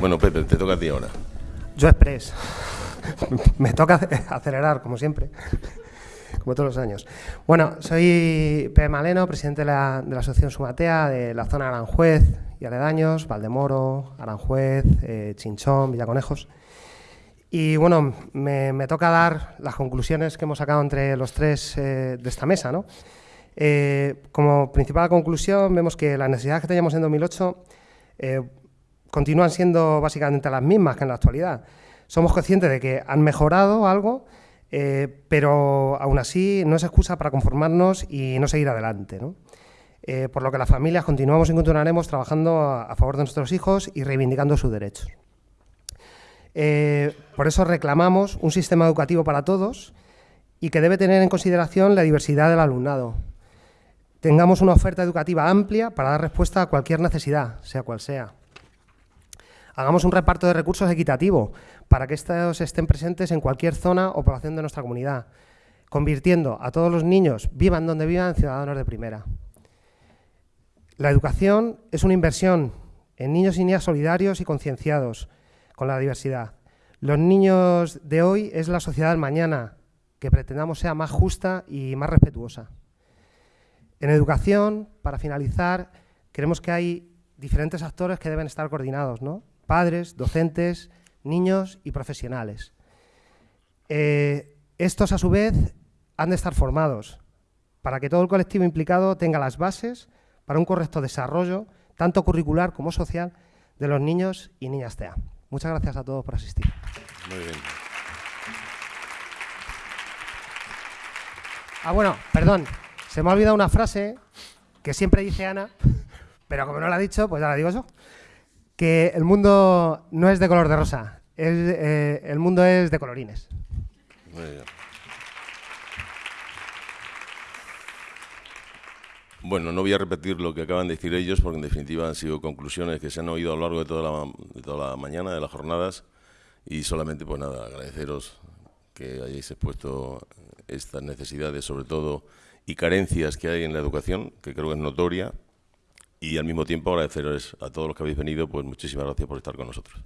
Bueno, Pepe, te toca a ti ahora. Yo Express. Me toca acelerar, como siempre, como todos los años. Bueno, soy Pepe Maleno, presidente de la, Asociación Sumatea de la zona Aranjuez y aledaños, Valdemoro, Aranjuez, eh, Chinchón, Villaconejos. Y bueno, me, toca dar las conclusiones que hemos sacado entre los tres eh, de esta mesa. ¿no? Eh, como principal conclusión, vemos que las necesidades que teníamos en 2008 continúan siendo básicamente las mismas que en la actualidad. Somos conscientes de que han mejorado algo, eh, pero aún así no es excusa para conformarnos y no seguir adelante. Eh, por lo que las familias continuamos y continuaremos trabajando a, favor de nuestros hijos y reivindicando sus derechos. Eh, por eso reclamamos un sistema educativo para todos y que debe tener en consideración la diversidad del alumnado. Tengamos una oferta educativa amplia para dar respuesta a cualquier necesidad, sea cual sea. Hagamos un reparto de recursos equitativo para que estos estén presentes en cualquier zona o población de nuestra comunidad, convirtiendo a todos los niños, vivan donde vivan, ciudadanos de primera. La educación es una inversión en niños y niñas solidarios y concienciados con la diversidad. Los niños de hoy es la sociedad del mañana, que pretendamos sea más justa y más respetuosa. En educación, para finalizar, creemos que hay diferentes actores que deben estar coordinados, ¿no? Padres, docentes, niños y profesionales. Eh, estos, a su vez, han de estar formados para que todo el colectivo implicado tenga las bases para un correcto desarrollo, tanto curricular como social, de los niños y niñas TEA. Muchas gracias a todos por asistir. Muy bien. Ah, bueno, perdón, se me ha olvidado una frase que siempre dice Ana, pero como no la ha dicho, pues ya la digo yo que el mundo no es de color de rosa, eh, el mundo es de colorines. Bueno, no voy a repetir lo que acaban de decir ellos, porque en definitiva han sido conclusiones que se han oído a lo largo de toda la, de toda la mañana, de las jornadas, y solamente, pues nada, agradeceros que hayáis expuesto estas necesidades, sobre todo, y carencias que hay en la educación, que creo que es notoria, y al mismo tiempo agradeceros a todos los que habéis venido, pues muchísimas gracias por estar con nosotros.